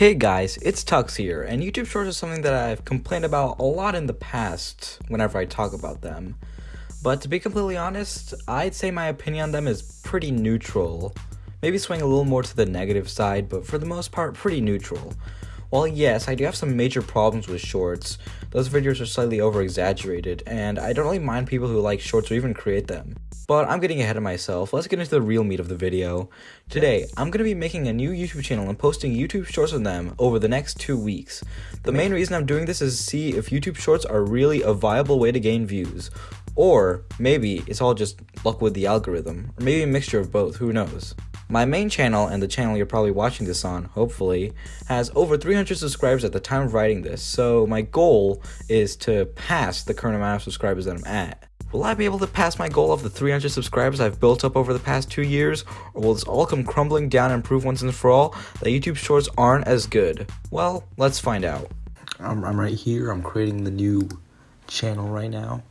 Hey guys, it's Tux here, and YouTube Shorts is something that I've complained about a lot in the past whenever I talk about them. But to be completely honest, I'd say my opinion on them is pretty neutral. Maybe swing a little more to the negative side, but for the most part, pretty neutral. While yes, I do have some major problems with shorts, those videos are slightly over exaggerated, and I don't really mind people who like shorts or even create them. But I'm getting ahead of myself, let's get into the real meat of the video. Today, I'm going to be making a new YouTube channel and posting YouTube shorts on them over the next two weeks. The main reason I'm doing this is to see if YouTube shorts are really a viable way to gain views, or maybe it's all just luck with the algorithm, or maybe a mixture of both, who knows. My main channel, and the channel you're probably watching this on, hopefully, has over 300 subscribers at the time of writing this, so my goal is to pass the current amount of subscribers that I'm at. Will I be able to pass my goal of the 300 subscribers I've built up over the past two years, or will this all come crumbling down and prove once and for all that YouTube Shorts aren't as good? Well, let's find out. I'm, I'm right here, I'm creating the new channel right now.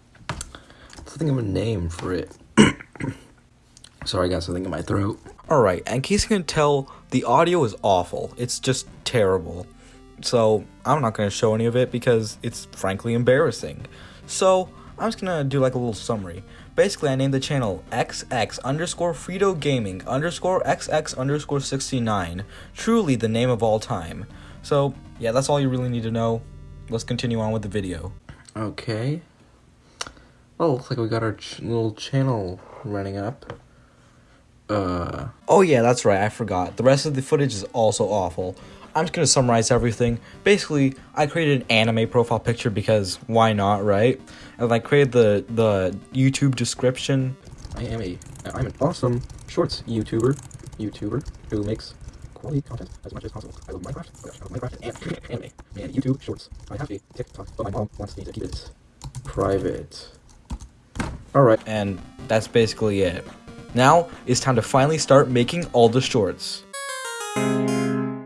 Let's think of a name for it. Sorry, I got something in my throat. Alright, in case you can tell, the audio is awful. It's just terrible. So, I'm not going to show any of it because it's frankly embarrassing. So, I'm just going to do like a little summary. Basically, I named the channel XX underscore Frito Gaming underscore XX underscore 69. Truly the name of all time. So, yeah, that's all you really need to know. Let's continue on with the video. Okay. Well, looks like we got our ch little channel running up. Uh. Oh yeah, that's right. I forgot. The rest of the footage is also awful. I'm just gonna summarize everything. Basically, I created an anime profile picture because why not, right? And I created the the YouTube description. I am a I'm an awesome shorts YouTuber, YouTuber who makes quality content as much as possible. I love Minecraft. Oh gosh, I love Minecraft and anime and YouTube shorts. I have a TikTok, but my mom wants me to keep it private. All right, and that's basically it. Now, it's time to finally start making all the shorts.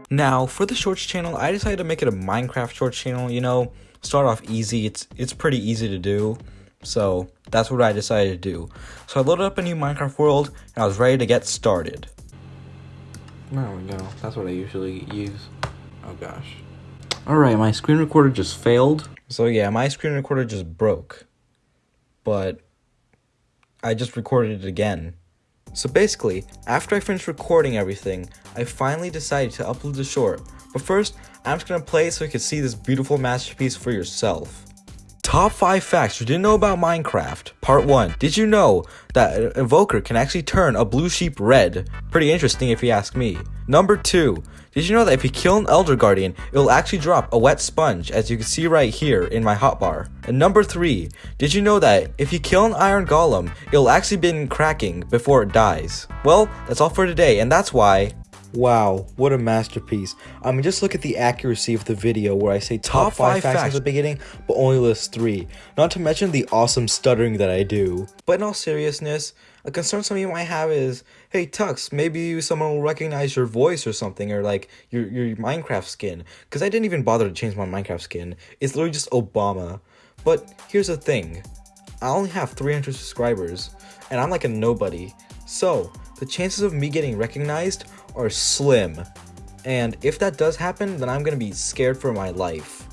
Now, for the shorts channel, I decided to make it a Minecraft shorts channel, you know, start off easy, it's it's pretty easy to do, so that's what I decided to do. So I loaded up a new Minecraft world, and I was ready to get started. There we go, that's what I usually use. Oh gosh. Alright, my screen recorder just failed. So yeah, my screen recorder just broke. But I just recorded it again. So basically, after I finished recording everything, I finally decided to upload the short. But first, I'm just gonna play it so you can see this beautiful masterpiece for yourself. Top 5 facts you didn't know about Minecraft. Part 1. Did you know that an Evoker can actually turn a blue sheep red? Pretty interesting if you ask me. Number 2. Did you know that if you kill an Elder Guardian, it will actually drop a wet sponge, as you can see right here in my hotbar? And number 3, did you know that if you kill an Iron Golem, it will actually begin cracking before it dies? Well, that's all for today, and that's why Wow, what a masterpiece. I mean, just look at the accuracy of the video where I say top, top 5, five facts, facts at the beginning, but only list 3. Not to mention the awesome stuttering that I do. But in all seriousness, a concern some of you might have is, hey Tux, maybe someone will recognize your voice or something, or like your, your Minecraft skin. Because I didn't even bother to change my Minecraft skin. It's literally just Obama. But here's the thing. I only have 300 subscribers, and I'm like a nobody. So, the chances of me getting recognized are slim. And if that does happen, then I'm gonna be scared for my life.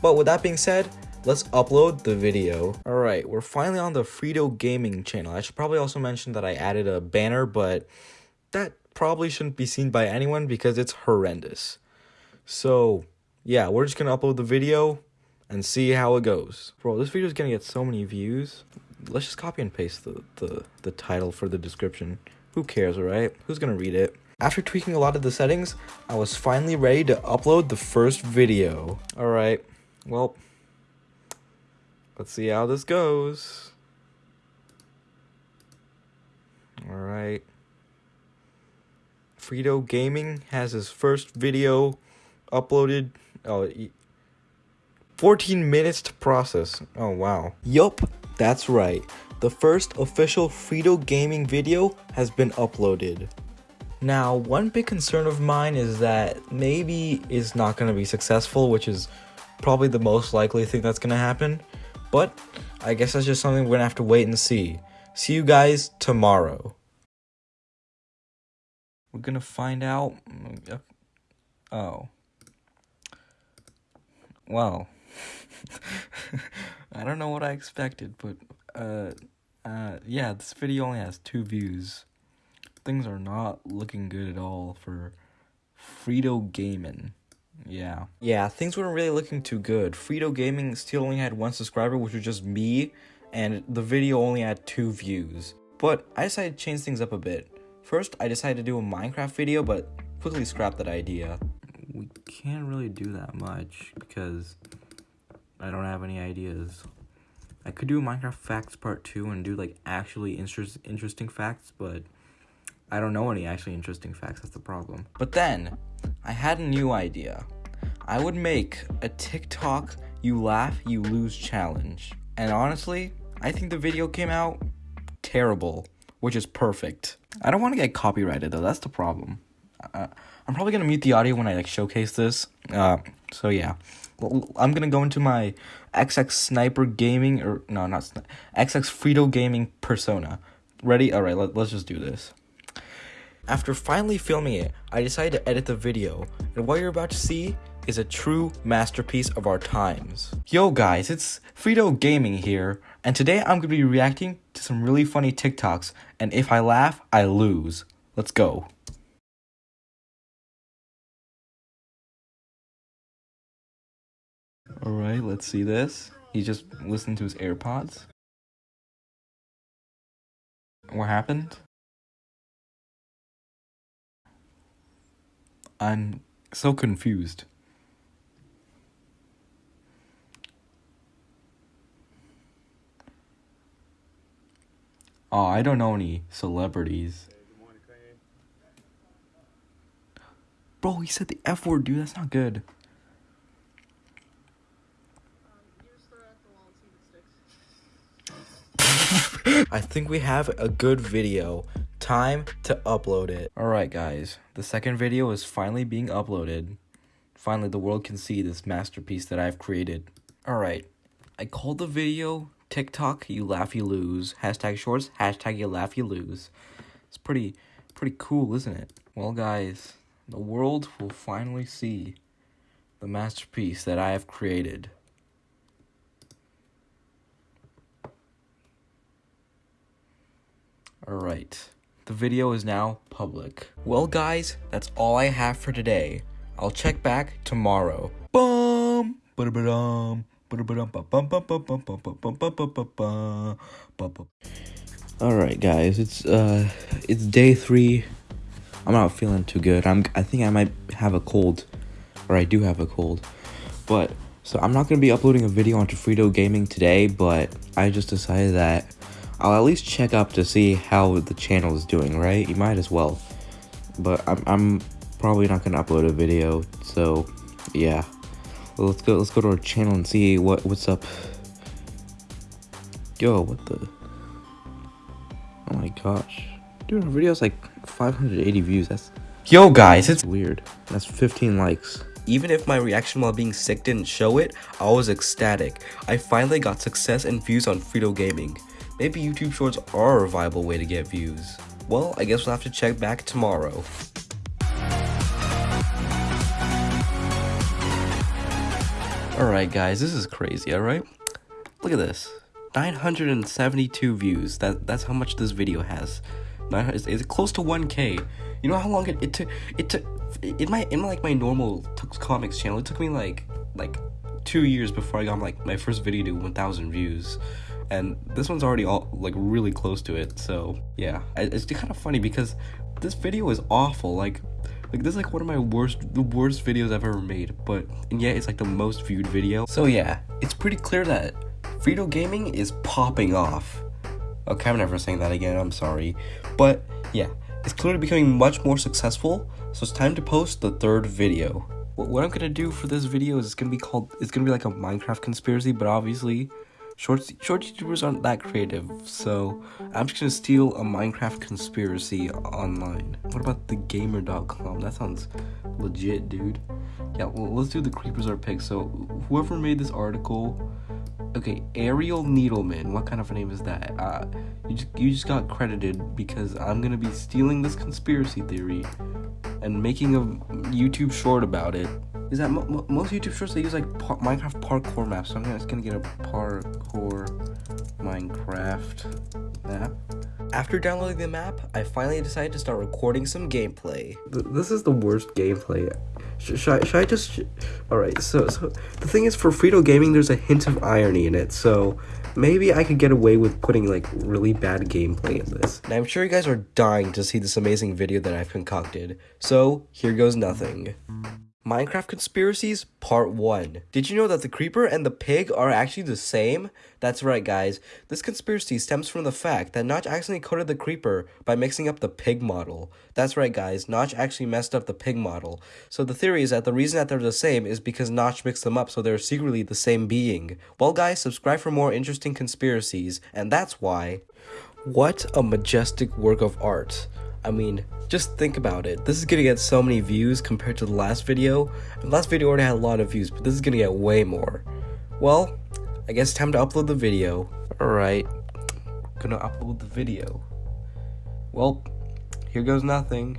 But with that being said, let's upload the video. Alright, we're finally on the Frito Gaming channel. I should probably also mention that I added a banner, but that probably shouldn't be seen by anyone because it's horrendous. So, yeah, we're just gonna upload the video and see how it goes. Bro, this video is gonna get so many views. Let's just copy and paste the, the, the title for the description. Who cares, alright? Who's gonna read it? After tweaking a lot of the settings, I was finally ready to upload the first video. Alright, well, let's see how this goes. Alright. Frito Gaming has his first video uploaded. Oh, 14 minutes to process. Oh, wow. Yup, that's right. The first official Frito Gaming video has been uploaded. Now, one big concern of mine is that maybe it's not going to be successful, which is probably the most likely thing that's going to happen. But I guess that's just something we're going to have to wait and see. See you guys tomorrow. We're going to find out. Oh. well, I don't know what I expected, but uh, uh, yeah, this video only has two views. Things are not looking good at all for Frito Gaming. Yeah. Yeah, things weren't really looking too good. Frito Gaming still only had one subscriber, which was just me, and the video only had two views. But I decided to change things up a bit. First, I decided to do a Minecraft video, but quickly scrapped that idea. We can't really do that much because I don't have any ideas. I could do a Minecraft Facts Part 2 and do like actually interest interesting facts, but I don't know any actually interesting facts, that's the problem. But then, I had a new idea. I would make a TikTok you laugh, you lose challenge. And honestly, I think the video came out terrible, which is perfect. I don't want to get copyrighted though, that's the problem. Uh, I'm probably gonna mute the audio when I like showcase this. Uh, so yeah, well, I'm gonna go into my XX Sniper Gaming or no, not Sni- XX Frito Gaming persona. Ready? All right, let, let's just do this. After finally filming it, I decided to edit the video, and what you're about to see is a true masterpiece of our times. Yo guys, it's Frito Gaming here, and today I'm gonna be reacting to some really funny TikToks, and if I laugh, I lose. Let's go. Alright, let's see this. He just listened to his AirPods. What happened? I'm so confused. Oh, I don't know any celebrities. Bro, he said the F word, dude. That's not good. I think we have a good video. Time to upload it. Alright guys, the second video is finally being uploaded. Finally the world can see this masterpiece that I've created. Alright, I called the video TikTok you laugh you lose. Hashtag shorts, hashtag you laugh you lose. It's pretty, pretty cool, isn't it? Well guys, the world will finally see the masterpiece that I have created. Alright, the video is now public. Well guys, that's all I have for today. I'll check back tomorrow. Bum! Ba-da-ba-dum. Alright guys, it's uh it's day three. I'm not feeling too good. I'm I think I might have a cold. Or I do have a cold. But so I'm not gonna be uploading a video onto Frito Gaming today, but I just decided that I'll at least check up to see how the channel is doing, right? You might as well. But I'm, I'm probably not going to upload a video, so yeah. Well, let's go let's go to our channel and see what what's up. Yo, what the? Oh my gosh. Dude, our video's like 580 views. That's Yo guys, it's weird. That's 15 likes. Even if my reaction while being sick didn't show it, I was ecstatic. I finally got success and views on Frito Gaming. Maybe YouTube Shorts are a viable way to get views. Well, I guess we'll have to check back tomorrow. Alright guys, this is crazy, alright? Look at this. 972 views. That That's how much this video has. It's, it's close to 1k. You know how long it, it took? It took in my in like my normal comics channel. It took me like like two years before I got like my first video to 1,000 views and this one's already all like really close to it so yeah. It's kind of funny because this video is awful like like this is like one of my worst the worst videos i've ever made but and yet it's like the most viewed video. So yeah it's pretty clear that Frito Gaming is popping off. Okay i'm never saying that again i'm sorry. But yeah it's clearly becoming much more successful so it's time to post the third video. What i'm gonna do for this video is it's gonna be called it's gonna be like a minecraft conspiracy but obviously Short, short YouTubers aren't that creative, so I'm just gonna steal a Minecraft conspiracy online. What about the gamer.com? That sounds legit, dude. Yeah, well, let's do the creepers are pigs. So, whoever made this article, Okay, Ariel Needleman. What kind of a name is that? Uh, you just you just got credited because I'm gonna be stealing this conspiracy theory and making a YouTube short about it. Is that mo- mo- most YouTube shorts they use like par- Minecraft parkour maps? So I'm just gonna get a parkour Minecraft map. After downloading the map, I finally decided to start recording some gameplay. Th- this is the worst gameplay. Sh- should, I, should I just? Sh- All right. So, so the thing is, for Frito Gaming, there's a hint of irony in it. So maybe I could get away with putting like really bad gameplay in this. And I'm sure you guys are dying to see this amazing video that I've concocted. So, here goes nothing. Minecraft Conspiracies Part 1. Did you know that the creeper and the pig are actually the same? That's right, guys. This conspiracy stems from the fact that Notch accidentally coded the creeper by mixing up the pig model. That's right, guys. Notch actually messed up the pig model. So the theory is that the reason that they're the same is because Notch mixed them up so they're secretly the same being. Well, guys, subscribe for more interesting conspiracies, and that's why. What a majestic work of art. I mean, just think about it. This is gonna get so many views compared to the last video. The last video already had a lot of views, but this is gonna get way more. Well, I guess time to upload the video. Alright, gonna upload the video. Well, here goes nothing.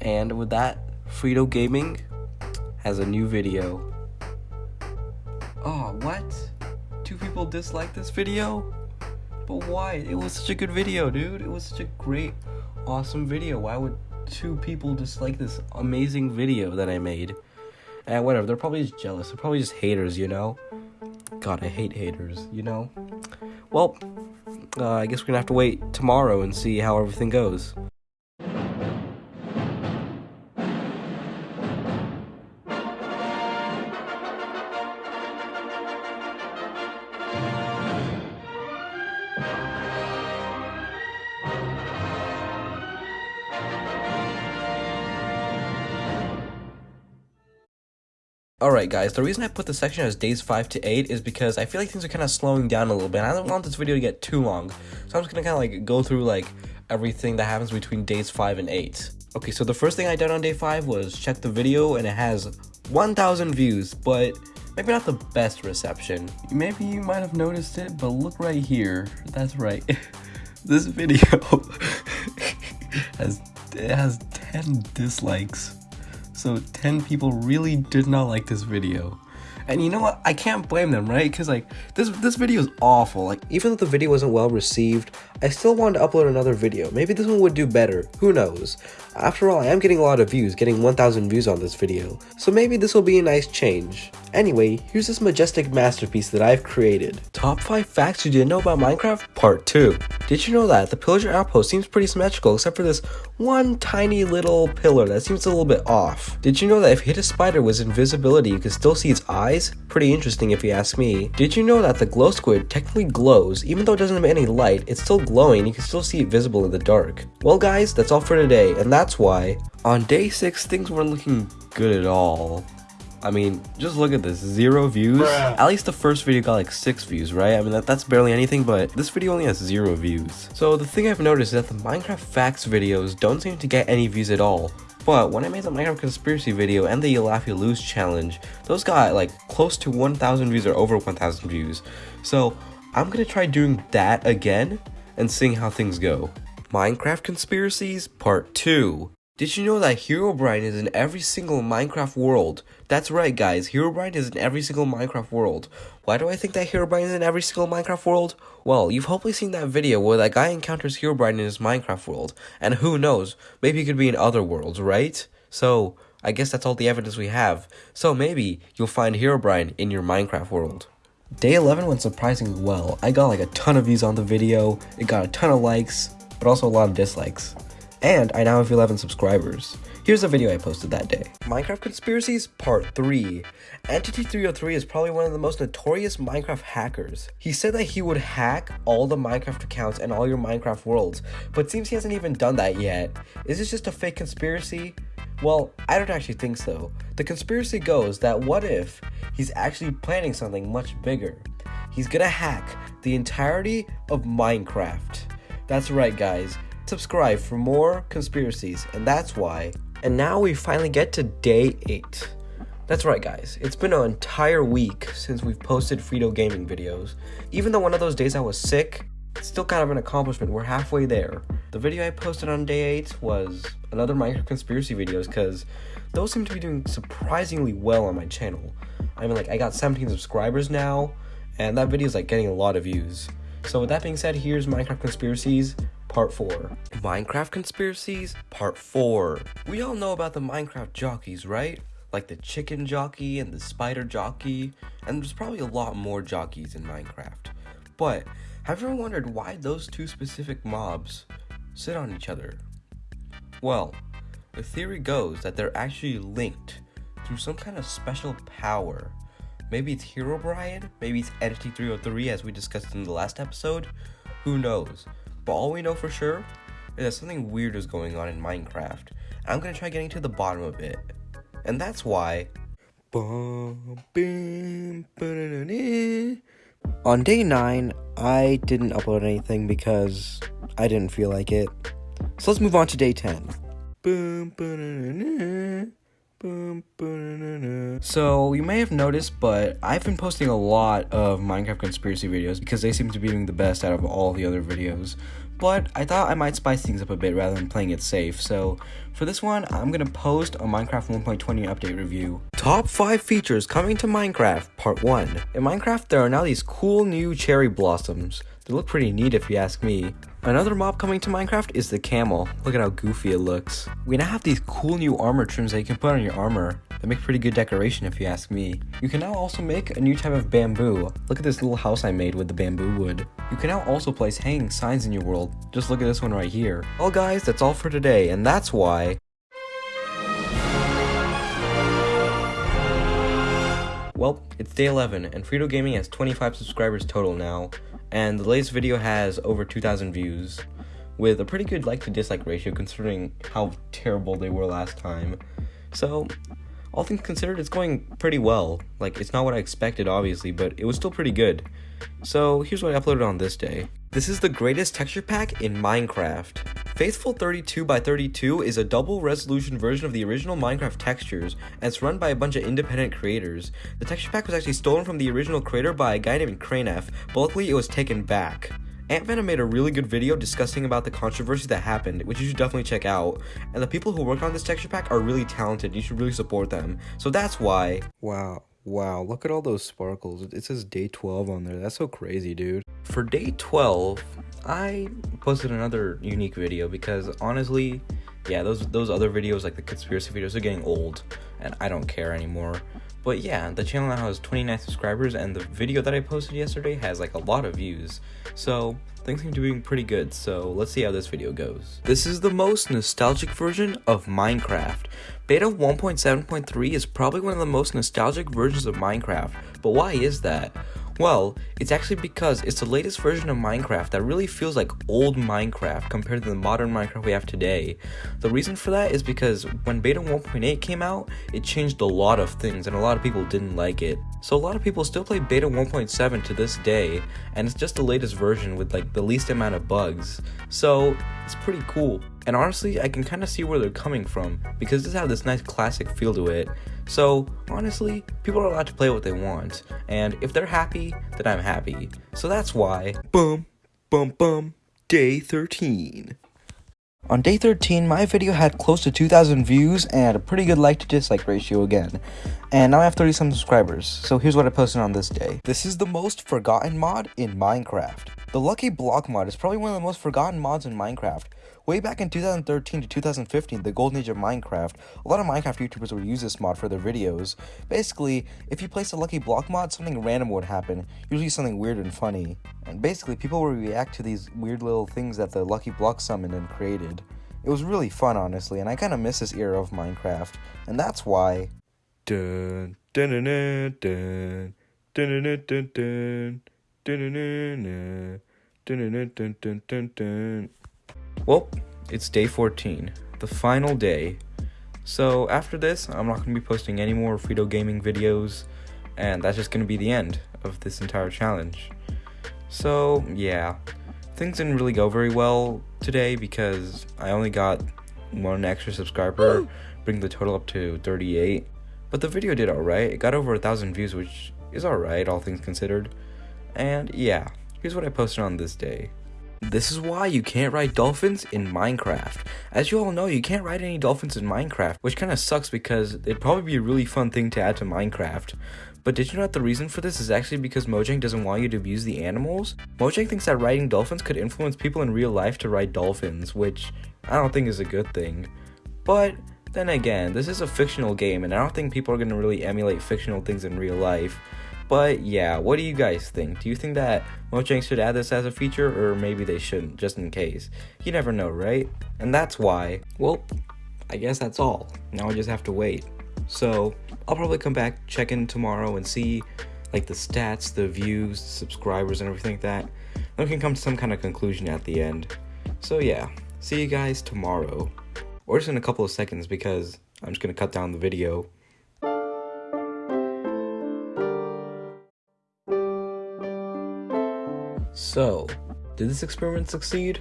And with that, Frito Gaming has a new video. Oh, what? People dislike this video? But why? It was such a good video, dude. It was such a great, awesome video. Why would two people dislike this amazing video that I made? And whatever, they're probably just jealous. They're probably just haters, you know? God, I hate haters, you know? Well, uh, I guess we're gonna have to wait tomorrow and see how everything goes. Guys, the reason I put the section as days 5 to 8 is because I feel like things are kind of slowing down a little bit. and I don't want this video to get too long, so I'm just gonna kind of like go through like everything that happens between days 5 and 8. Okay, so the first thing I did on day 5 was check the video and it has 1,000 views, but maybe not the best reception. Maybe you might have noticed it, but look right here. That's right. this video has, it has 10 dislikes. So 10 people really did not like this video. And you know what? I can't blame them, right? Because like this this video is awful. Like even though the video wasn't well received, I still wanted to upload another video. Maybe this one would do better. Who knows? After all, I am getting a lot of views, getting 1,000 views on this video. So maybe this will be a nice change. Anyway, here's this majestic masterpiece that I've created. Top 5 facts you didn't know about Minecraft Part 2. Did you know that the pillager outpost seems pretty symmetrical except for this one tiny little pillar that seems a little bit off? Did you know that if you hit a spider with invisibility you can still see its eyes? Pretty interesting if you ask me. Did you know that the glow squid technically glows even though it doesn't emit any light, it's still glowing, you can still see it visible in the dark. Well guys, that's all for today and that's why on day 6 things weren't looking good at all. I mean, just look at this, zero views. Bruh. At least the first video got like six views, right? I mean, that, that's barely anything, but this video only has zero views. So the thing I've noticed is that the Minecraft facts videos don't seem to get any views at all. But when I made the Minecraft conspiracy video and the You Laugh You Lose challenge, those got like close to 1,000 views or over 1,000 views. So I'm gonna try doing that again and seeing how things go. Minecraft Conspiracies Part 2 did you know that Herobrine is in every single Minecraft world? That's right guys, Herobrine is in every single Minecraft world. Why do I think that Herobrine is in every single Minecraft world? Well, you've hopefully seen that video where that guy encounters Herobrine in his Minecraft world. And who knows, maybe he could be in other worlds, right? So, I guess that's all the evidence we have. So maybe you'll find Herobrine in your Minecraft world. Day 11 went surprisingly well. I got like a ton of views on the video, it got a ton of likes, but also a lot of dislikes. And I now have 11 subscribers. Here's a video I posted that day. Minecraft Conspiracies Part 3. Entity303 is probably one of the most notorious Minecraft hackers. He said that he would hack all the Minecraft accounts and all your Minecraft worlds, but seems he hasn't even done that yet. Is this just a fake conspiracy? Well, I don't actually think so. The conspiracy goes that what if he's actually planning something much bigger? He's gonna hack the entirety of Minecraft. That's right, guys. Subscribe for more conspiracies, and that's why. And now we finally get to day 8. That's right, guys. It's been an entire week since we've posted Frito Gaming videos. Even though one of those days I was sick, it's still kind of an accomplishment. We're halfway there. The video I posted on day 8 was another Minecraft conspiracy videos because those seem to be doing surprisingly well on my channel. I mean, like, I got 17 subscribers now, and that video is like getting a lot of views. So with that being said, here's Minecraft Conspiracies Part 4. Minecraft Conspiracies Part 4. We all know about the Minecraft jockeys, right? Like the chicken jockey and the spider jockey, and there's probably a lot more jockeys in Minecraft. But have you ever wondered why those two specific mobs sit on each other? Well, the theory goes that they're actually linked through some kind of special power. Maybe it's Herobrine, maybe it's Entity 303 as we discussed in the last episode. Who knows? But all we know for sure is that something weird is going on in Minecraft. I'm gonna try getting to the bottom of it. And that's why. On day 9, I didn't upload anything because I didn't feel like it. So let's move on to day 10. So, you may have noticed, but I've been posting a lot of Minecraft conspiracy videos because they seem to be doing the best out of all the other videos. But I thought I might spice things up a bit rather than playing it safe, so for this one, I'm gonna post a Minecraft 1.20 update review. Top 5 features coming to Minecraft, Part 1. In Minecraft, there are now these cool new cherry blossoms. They look pretty neat if you ask me. Another mob coming to Minecraft is the camel. Look at how goofy it looks. We now have these cool new armor trims that you can put on your armor. They make pretty good decoration if you ask me. You can now also make a new type of bamboo. Look at this little house I made with the bamboo wood. You can now also place hanging signs in your world. Just look at this one right here. Well guys, that's all for today, and that's why... Well, it's day 11, and Frito Gaming has 25 subscribers total now and the latest video has over 2,000 views, with a pretty good like to dislike ratio considering how terrible they were last time. So, all things considered, it's going pretty well. Like, it's not what I expected, obviously, but it was still pretty good. So, here's what I uploaded on this day. This is the greatest texture pack in Minecraft. Faithful 32 by 32 is a double resolution version of the original Minecraft textures, and it's run by a bunch of independent creators. The texture pack was actually stolen from the original creator by a guy named Cranef, but luckily it was taken back. AntVenom made a really good video discussing about the controversy that happened, which you should definitely check out. And the people who worked on this texture pack are really talented, you should really support them. So that's why. Wow. Wow, look at all those sparkles. It says day 12 on there. That's so crazy, dude. For day 12, I posted another unique video because honestly, yeah, those those other videos like the conspiracy videos are getting old and I don't care anymore. But yeah, the channel now has 29 subscribers and the video that I posted yesterday has like a lot of views. So things seem to be doing pretty good, so let's see how this video goes. This is the most nostalgic version of Minecraft. Beta 1.7.3 is probably one of the most nostalgic versions of Minecraft, but why is that? Well, it's actually because it's the latest version of Minecraft that really feels like old Minecraft compared to the modern Minecraft we have today. The reason for that is because when Beta 1.8 came out, it changed a lot of things and a lot of people didn't like it. So a lot of people still play Beta 1.7 to this day, and it's just the latest version with like the least amount of bugs. So it's pretty cool. And honestly, I can kind of see where they're coming from because this has this nice classic feel to it. So honestly, people are allowed to play what they want, and if they're happy, then I'm happy. So that's why. Boom, boom, boom. Day 13. On day 13, my video had close to 2,000 views and a pretty good like to dislike ratio again. And now I have 30 some subscribers, so here's what I posted on this day. This is the most forgotten mod in Minecraft. The Lucky Block mod is probably one of the most forgotten mods in Minecraft. Way back in 2013 to 2015, the golden age of Minecraft, a lot of Minecraft YouTubers would use this mod for their videos. Basically, if you place a lucky block mod, something random would happen, usually something weird and funny. And basically, people would react to these weird little things that the lucky block summoned and created. It was really fun, honestly, and I kind of miss this era of Minecraft, and that's why. Dun, dun, dun, dun, dun, dun, dun, dun, dun, dun, dun, dun, dun, dun, dun, dun. Well, it's day 14, the final day. So after this, I'm not going to be posting any more Frito Gaming videos, and that's just going to be the end of this entire challenge. So, yeah, things didn't really go very well today because I only got one extra subscriber, bring the total up to 38. But the video did alright, it got over a thousand views, which is alright, all things considered. And yeah, here's what I posted on this day. This is why you can't ride dolphins in Minecraft. As you all know, you can't ride any dolphins in Minecraft, which kind of sucks because it'd probably be a really fun thing to add to Minecraft. But did you know that the reason for this is actually because Mojang doesn't want you to abuse the animals? Mojang thinks that riding dolphins could influence people in real life to ride dolphins, which I don't think is a good thing. But then again, this is a fictional game and I don't think people are going to really emulate fictional things in real life. But yeah, what do you guys think? Do you think that Mojang should add this as a feature or maybe they shouldn't, just in case? You never know, right? And that's why, well, I guess that's all. Now I just have to wait. So I'll probably come back, check in tomorrow, and see like the stats, the views, subscribers, and everything like that. Then we can come to some kind of conclusion at the end. So yeah, see you guys tomorrow, or just in a couple of seconds because I'm just gonna cut down the video. So, did this experiment succeed?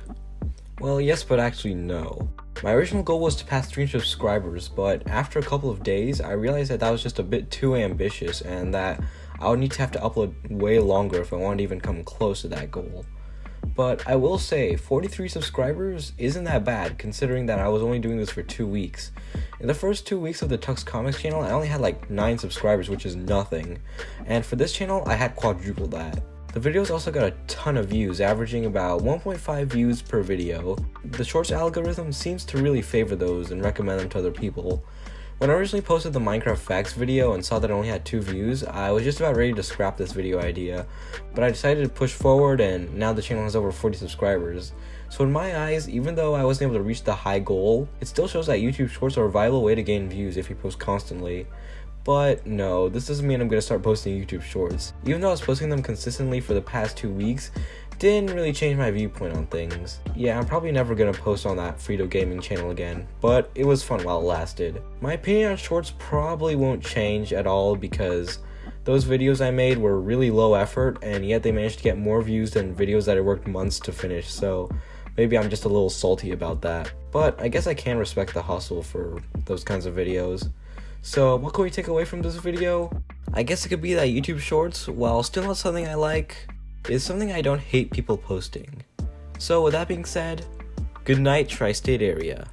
Well, yes, but actually no. My original goal was to pass 300 subscribers, but after a couple of days, I realized that that was just a bit too ambitious and that I would need to have to upload way longer if I wanted to even come close to that goal. But I will say, 43 subscribers isn't that bad considering that I was only doing this for two weeks. In the first two weeks of the Tux Comics channel, I only had like 9 subscribers, which is nothing. And for this channel, I had quadruple that. The videos also got a ton of views, averaging about 1.5 views per video. The Shorts algorithm seems to really favor those and recommend them to other people. When I originally posted the Minecraft Facts video and saw that it only had 2 views, I was just about ready to scrap this video idea, but I decided to push forward and now the channel has over 40 subscribers. So in my eyes, even though I wasn't able to reach the high goal, it still shows that YouTube Shorts are a viable way to gain views if you post constantly. But no, this doesn't mean I'm gonna start posting YouTube shorts. Even though I was posting them consistently for the past two weeks, didn't really change my viewpoint on things. Yeah, I'm probably never gonna post on that Frito Gaming channel again, but it was fun while it lasted. My opinion on shorts probably won't change at all because those videos I made were really low effort and yet they managed to get more views than videos that I worked months to finish, so maybe I'm just a little salty about that. But I guess I can respect the hustle for those kinds of videos. So what can we take away from this video? I guess it could be that YouTube Shorts, while still not something I like, is something I don't hate people posting. So with that being said, good night Tri-State area.